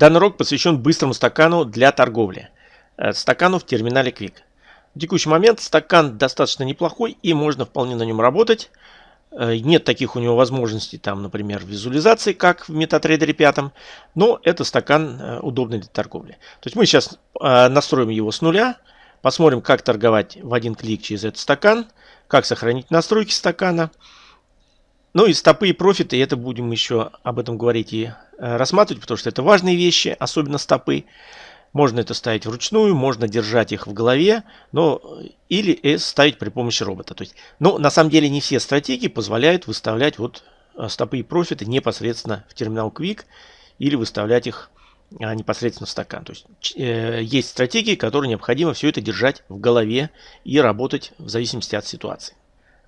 Данный урок посвящен быстрому стакану для торговли. Э, стакану в терминале Quick. В текущий момент стакан достаточно неплохой и можно вполне на нем работать. Э, нет таких у него возможностей, там, например, визуализации, как в MetaTrader 5, но это стакан э, удобный для торговли. То есть мы сейчас настроим его с нуля, посмотрим, как торговать в один клик через этот стакан, как сохранить настройки стакана. Ну и стопы и профиты, это будем еще об этом говорить и рассматривать, потому что это важные вещи, особенно стопы. Можно это ставить вручную, можно держать их в голове, но или э, ставить при помощи робота. То есть, но на самом деле не все стратегии позволяют выставлять вот э, стопы и профиты непосредственно в терминал Quick или выставлять их а, непосредственно в стакан. То есть э, есть стратегии, которые необходимо все это держать в голове и работать в зависимости от ситуации.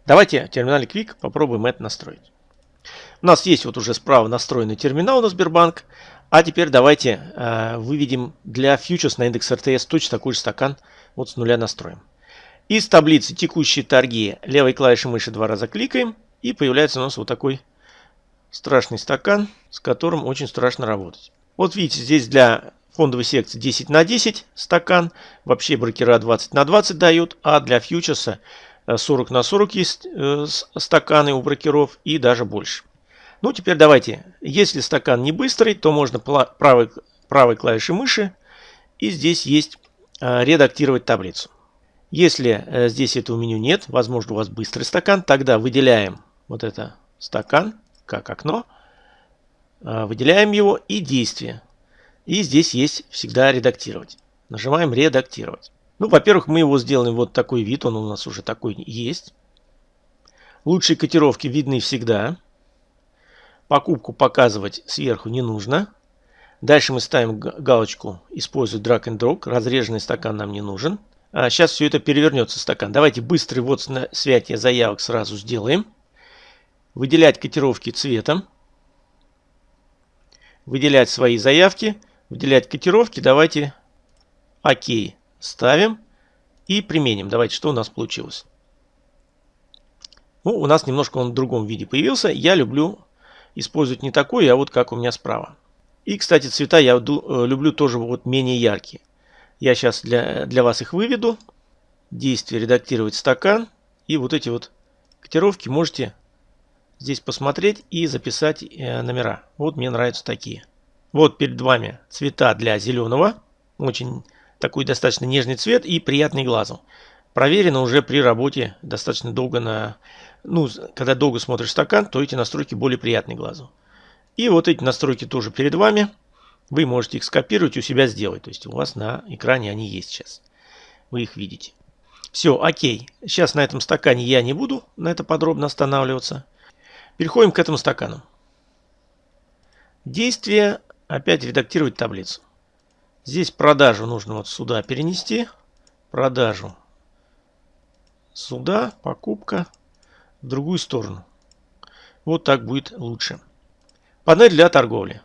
Давайте в терминале Quick попробуем это настроить. У нас есть вот уже справа настроенный терминал на Сбербанк. А теперь давайте э, выведем для фьючерс на индекс РТС точно такой же стакан. Вот с нуля настроим. Из таблицы текущие торги левой клавишей мыши два раза кликаем. И появляется у нас вот такой страшный стакан, с которым очень страшно работать. Вот видите, здесь для фондовой секции 10 на 10 стакан. Вообще брокера 20 на 20 дают. А для фьючерса 40 на 40 есть э, стаканы у брокеров и даже больше. Ну, теперь давайте. Если стакан не быстрый, то можно правой, правой клавишей мыши. И здесь есть э, редактировать таблицу. Если э, здесь этого меню нет, возможно у вас быстрый стакан, тогда выделяем вот это стакан как окно. Выделяем его и действие. И здесь есть всегда редактировать. Нажимаем редактировать. Ну, во-первых, мы его сделаем вот такой вид, он у нас уже такой есть. Лучшие котировки видны всегда. Покупку показывать сверху не нужно. Дальше мы ставим галочку «Использовать drag and drop». Разреженный стакан нам не нужен. А сейчас все это перевернется стакан. Давайте быстрый ввод святия заявок сразу сделаем. Выделять котировки цветом. Выделять свои заявки. Выделять котировки. Давайте ОК. Ставим и применим. Давайте, что у нас получилось. Ну, у нас немножко он в другом виде появился. Я люблю использовать не такой, а вот как у меня справа. И, кстати, цвета я э, люблю тоже вот менее яркие. Я сейчас для, для вас их выведу. Действие редактировать стакан. И вот эти вот котировки можете здесь посмотреть и записать э, номера. Вот мне нравятся такие. Вот перед вами цвета для зеленого. Очень такой достаточно нежный цвет и приятный глазу. Проверено уже при работе достаточно долго на... Ну, когда долго смотришь стакан, то эти настройки более приятны глазу. И вот эти настройки тоже перед вами. Вы можете их скопировать у себя сделать. То есть у вас на экране они есть сейчас. Вы их видите. Все, окей. Сейчас на этом стакане я не буду на это подробно останавливаться. Переходим к этому стакану. Действие. Опять редактировать таблицу. Здесь продажу нужно вот сюда перенести. Продажу сюда, покупка в другую сторону. Вот так будет лучше. Панель для торговли.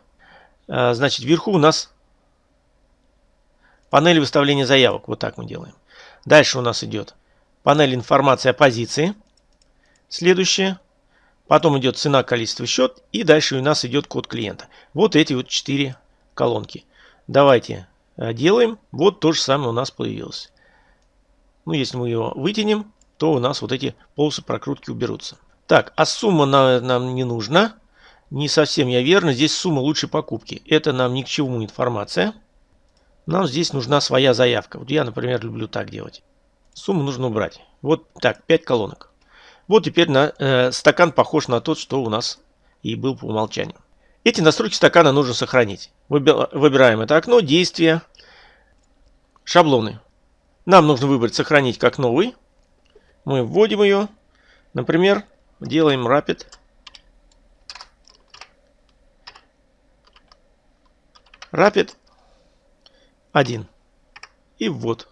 А, значит, вверху у нас панель выставления заявок. Вот так мы делаем. Дальше у нас идет панель информации о позиции. Следующее. Потом идет цена, количество, счет. И дальше у нас идет код клиента. Вот эти вот четыре колонки. Давайте делаем. Вот то же самое у нас появилось. Ну, если мы его вытянем, то у нас вот эти полосы прокрутки уберутся. Так, а сумма нам, нам не нужна. Не совсем я верно. Здесь сумма лучшей покупки. Это нам ни к чему информация. Нам здесь нужна своя заявка. Вот я, например, люблю так делать. Сумму нужно убрать. Вот так, 5 колонок. Вот теперь на, э, стакан похож на тот, что у нас и был по умолчанию. Эти настройки стакана нужно сохранить. Выбираем это окно, действия, шаблоны. Нам нужно выбрать сохранить как новый. Мы вводим ее. Например, делаем Rapid. Rapid 1. И ввод.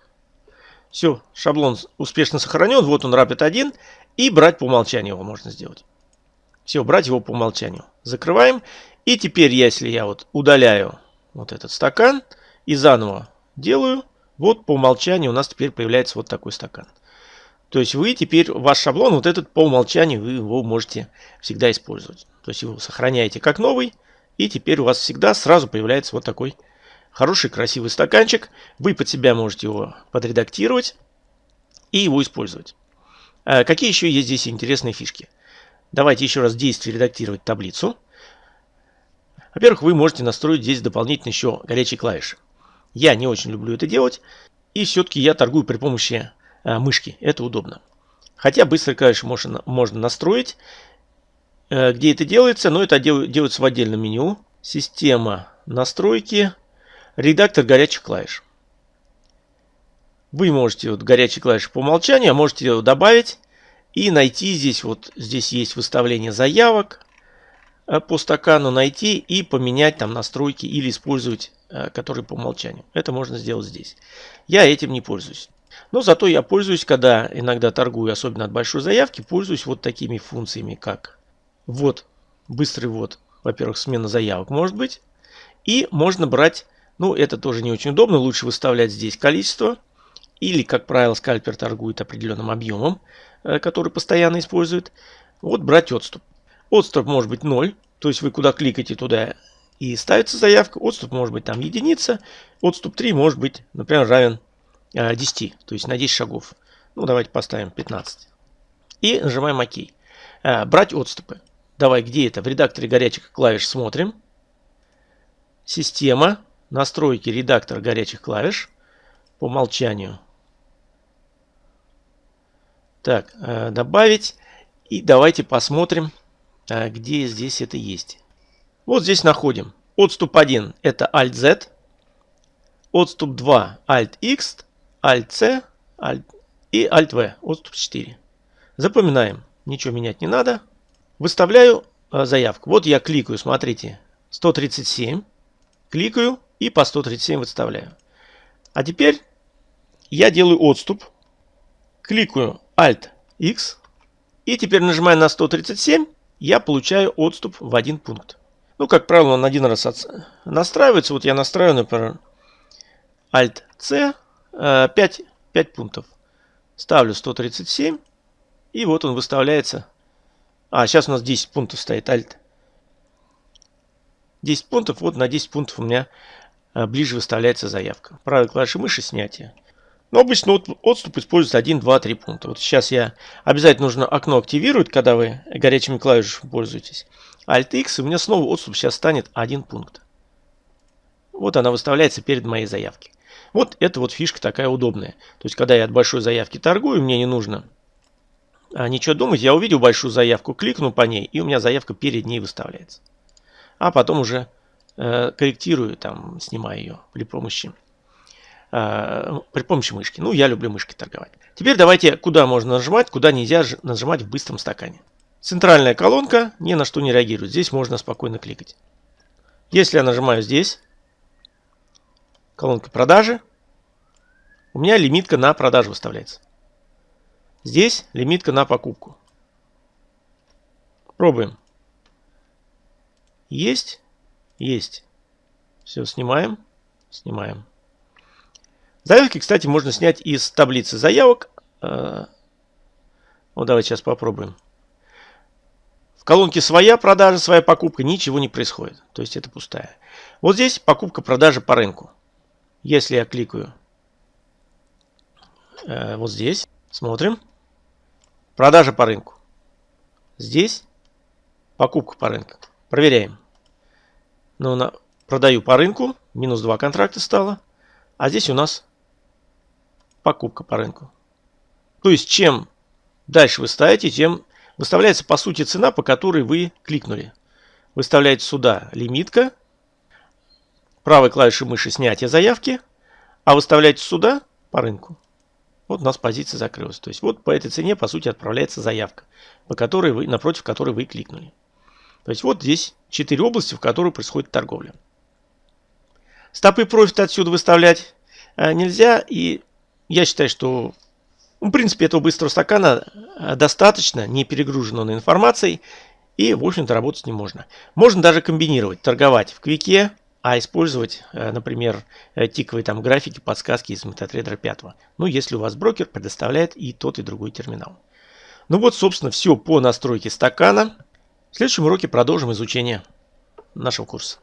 Все, шаблон успешно сохранен. Вот он Rapid 1. И брать по умолчанию его можно сделать. Все, брать его по умолчанию. Закрываем. И теперь, если я вот удаляю вот этот стакан и заново делаю, вот по умолчанию у нас теперь появляется вот такой стакан. То есть вы теперь, ваш шаблон, вот этот по умолчанию, вы его можете всегда использовать. То есть его сохраняете как новый И теперь у вас всегда сразу появляется вот такой хороший красивый стаканчик. Вы под себя можете его подредактировать и его использовать. А какие еще есть здесь интересные фишки? Давайте еще раз действие редактировать таблицу. Во-первых, вы можете настроить здесь дополнительно еще горячие клавиши. Я не очень люблю это делать. И все-таки я торгую при помощи э, мышки. Это удобно. Хотя быстрые клавиши можно, можно настроить. Э, где это делается? Но это дел, делается в отдельном меню. Система настройки. Редактор горячих клавиш. Вы можете вот горячие клавиши по умолчанию, а можете добавить и найти здесь. Вот здесь есть выставление заявок. Э, по стакану найти и поменять там настройки или использовать, э, которые по умолчанию. Это можно сделать здесь. Я этим не пользуюсь. Но зато я пользуюсь, когда иногда торгую, особенно от большой заявки, пользуюсь вот такими функциями, как вот, быстрый ввод, во-первых, смена заявок может быть. И можно брать, ну это тоже не очень удобно, лучше выставлять здесь количество. Или, как правило, скальпер торгует определенным объемом, э, который постоянно использует. Вот брать отступ. Отступ может быть 0, то есть вы куда кликаете, туда и ставится заявка. Отступ может быть там единица. Отступ 3 может быть, например, равен 10, э, то есть на 10 шагов. Ну, давайте поставим 15. И нажимаем ОК. Э, брать отступы. Давай, где это? В редакторе горячих клавиш смотрим. Система. Настройки редактора горячих клавиш. По умолчанию. Так, э, добавить. И давайте посмотрим, а где здесь это есть. Вот здесь находим. Отступ 1 это Alt-Z. Отступ 2 Alt-X, Alt-C Alt и Alt-V. Отступ 4. Запоминаем. Ничего менять не надо. Выставляю э, заявку. Вот я кликаю, смотрите, 137. Кликаю и по 137 выставляю. А теперь я делаю отступ. Кликаю Alt-X. И теперь нажимаю на 137 я получаю отступ в один пункт. Ну, как правило, он один раз от... настраивается. Вот я настраиваю, например, Alt-C, 5, 5 пунктов. Ставлю 137, и вот он выставляется. А, сейчас у нас 10 пунктов стоит, Alt. 10 пунктов, вот на 10 пунктов у меня э, ближе выставляется заявка. Правой клавишей мыши снятие. Но обычно отступ используется 1, 2, 3 пункта. Вот сейчас я обязательно нужно окно активировать, когда вы горячими клавишами пользуетесь. Alt-X, у меня снова отступ сейчас станет 1 пункт. Вот она выставляется перед моей заявкой. Вот это вот фишка такая удобная. То есть, когда я от большой заявки торгую, мне не нужно а, ничего думать. Я увидел большую заявку, кликну по ней, и у меня заявка перед ней выставляется. А потом уже э, корректирую, там, снимаю ее при помощи э, при помощи мышки. Ну, я люблю мышкой торговать. Теперь давайте, куда можно нажимать, куда нельзя нажимать в быстром стакане. Центральная колонка ни на что не реагирует. Здесь можно спокойно кликать. Если я нажимаю здесь, колонка продажи, у меня лимитка на продажу выставляется. Здесь лимитка на покупку. Пробуем. Есть? Есть. Все, снимаем. Снимаем. Заявки, кстати, можно снять из таблицы заявок. Вот давайте сейчас попробуем. В колонке своя продажа, своя покупка, ничего не происходит. То есть это пустая. Вот здесь покупка-продажа по рынку. Если я кликаю э, вот здесь, смотрим. Продажа по рынку. Здесь покупка по рынку. Проверяем. Ну, на, продаю по рынку. Минус 2 контракта стало. А здесь у нас покупка по рынку. То есть, чем дальше вы ставите, тем выставляется по сути цена, по которой вы кликнули. Выставляете сюда лимитка, правой клавишей мыши снятие заявки, а выставляете сюда по рынку. Вот у нас позиция закрылась. То есть вот по этой цене по сути отправляется заявка, по которой вы, напротив которой вы кликнули. То есть вот здесь 4 области, в которых происходит торговля. Стопы профита отсюда выставлять э, нельзя. И я считаю, что ну, в принципе этого быстрого стакана э, достаточно, не перегружен он информацией. И, в общем-то, работать не можно. Можно даже комбинировать, торговать в квике, а использовать, э, например, э, тиковые там графики, подсказки из MetaTrader 5. Ну, если у вас брокер предоставляет и тот, и другой терминал. Ну вот, собственно, все по настройке стакана. В следующем уроке продолжим изучение. нашего курса.